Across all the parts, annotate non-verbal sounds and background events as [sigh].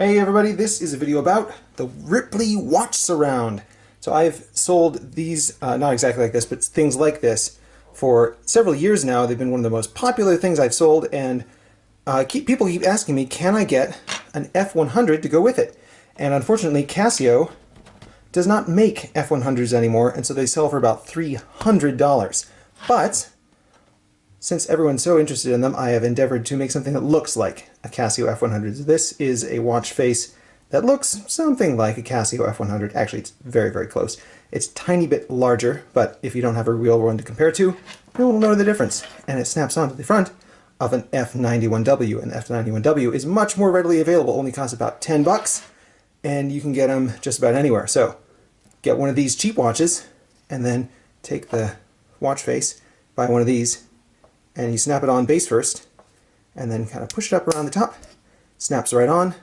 Hey everybody, this is a video about the Ripley Watch Surround. So I've sold these, uh, not exactly like this, but things like this for several years now. They've been one of the most popular things I've sold and uh, keep, people keep asking me, can I get an F100 to go with it? And unfortunately Casio does not make F100s anymore and so they sell for about $300. But since everyone's so interested in them, I have endeavored to make something that looks like a Casio F100. This is a watch face that looks something like a Casio F100. Actually, it's very, very close. It's tiny bit larger, but if you don't have a real one to compare to, you'll know the difference. And it snaps onto the front of an F91W. And the F91W is much more readily available, only costs about 10 bucks, and you can get them just about anywhere. So get one of these cheap watches, and then take the watch face, buy one of these, and you snap it on base first and then kind of push it up around the top. Snaps right on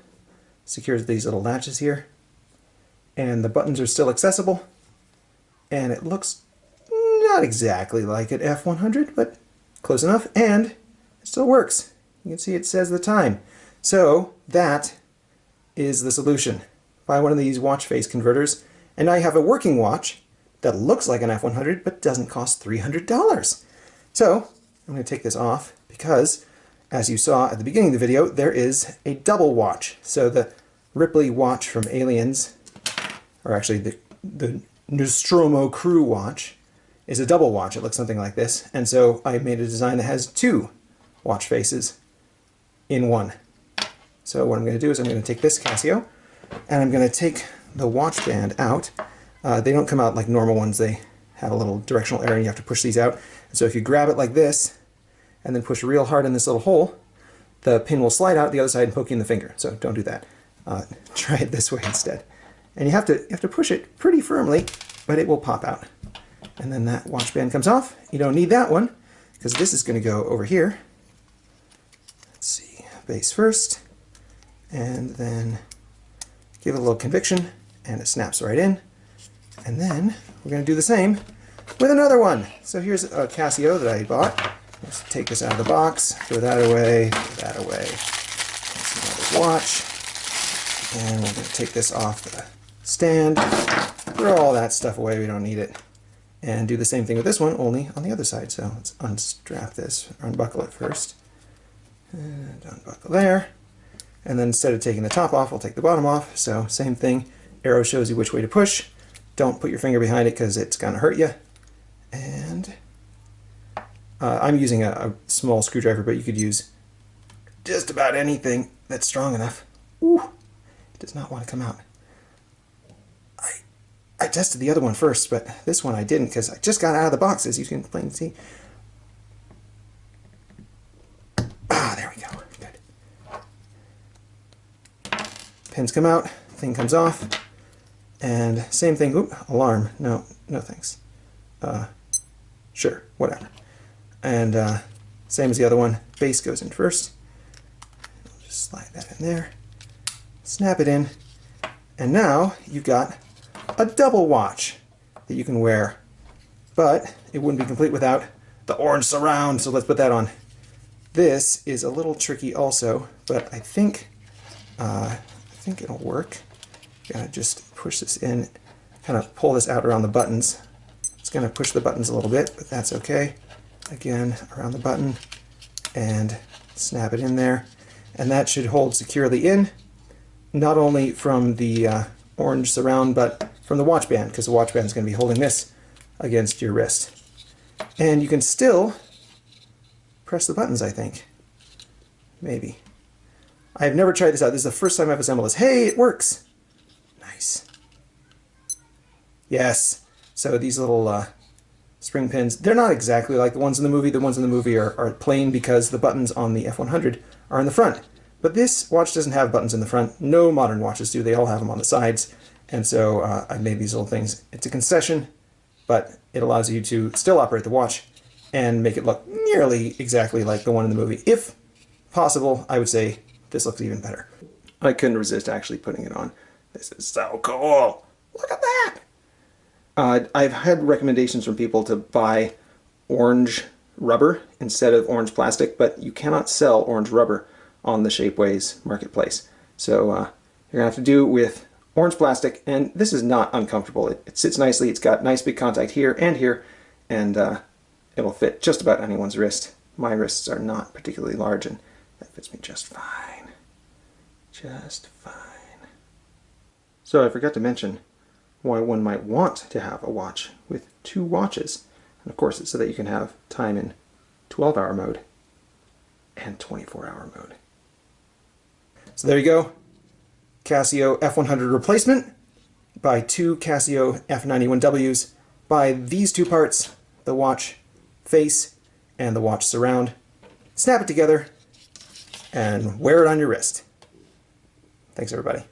secures these little latches here. And the buttons are still accessible. And it looks not exactly like an F100 but close enough and it still works. You can see it says the time. So that is the solution. Buy one of these watch face converters and I have a working watch that looks like an F100 but doesn't cost $300 so I'm going to take this off because, as you saw at the beginning of the video, there is a double watch. So the Ripley watch from Aliens, or actually the, the Nostromo crew watch, is a double watch. It looks something like this. And so I made a design that has two watch faces in one. So what I'm going to do is I'm going to take this Casio, and I'm going to take the watch band out. Uh, they don't come out like normal ones. They have a little directional error and you have to push these out. And so if you grab it like this and then push real hard in this little hole, the pin will slide out the other side and poke you in the finger. So don't do that. Uh, [laughs] try it this way instead. And you have to you have to push it pretty firmly, but it will pop out. And then that watch band comes off. You don't need that one because this is going to go over here. Let's see, base first, and then give it a little conviction, and it snaps right in. And then we're going to do the same with another one. So here's a Casio that I bought. Let's take this out of the box, throw that away, throw that away. That's another watch. And we're going to take this off the stand, throw all that stuff away, we don't need it. And do the same thing with this one, only on the other side. So let's unstrap this, unbuckle it first. And unbuckle there. And then instead of taking the top off, we'll take the bottom off. So same thing, arrow shows you which way to push. Don't put your finger behind it because it's going to hurt you. And uh, I'm using a, a, small screwdriver, but you could use just about anything that's strong enough. Ooh, it does not want to come out. I, I tested the other one first, but this one I didn't because I just got out of the box, as you can plainly see. Ah, there we go. Good. Pins come out, thing comes off. And same thing, oop, alarm, no, no thanks. Uh, sure, whatever. And uh, same as the other one, base goes in first. I'll just slide that in there, snap it in, and now you've got a double watch that you can wear. But it wouldn't be complete without the orange surround, so let's put that on. This is a little tricky also, but I think uh, I think it'll work. Gotta just push this in, kind of pull this out around the buttons. It's gonna push the buttons a little bit, but that's okay. Again, around the button, and snap it in there. And that should hold securely in, not only from the uh, orange surround, but from the watch band, because the watch band is going to be holding this against your wrist. And you can still press the buttons, I think. Maybe. I've never tried this out. This is the first time I've assembled this. Hey, it works! Nice. Yes. So these little uh, spring pins, they're not exactly like the ones in the movie. The ones in the movie are, are plain because the buttons on the F100 are in the front. But this watch doesn't have buttons in the front. No modern watches do. They all have them on the sides. And so uh, I made these little things. It's a concession, but it allows you to still operate the watch and make it look nearly exactly like the one in the movie. If possible, I would say this looks even better. I couldn't resist actually putting it on. This is so cool. Look at that. Uh, I've had recommendations from people to buy orange rubber instead of orange plastic, but you cannot sell orange rubber on the Shapeways marketplace. So uh, you're to have to do with orange plastic, and this is not uncomfortable. It, it sits nicely, it's got nice big contact here and here, and uh, it'll fit just about anyone's wrist. My wrists are not particularly large, and that fits me just fine. Just fine. So I forgot to mention why one might want to have a watch with two watches. And of course, it's so that you can have time in 12-hour mode and 24-hour mode. So there you go. Casio F100 replacement by two Casio F91Ws by these two parts, the watch face and the watch surround. Snap it together and wear it on your wrist. Thanks everybody.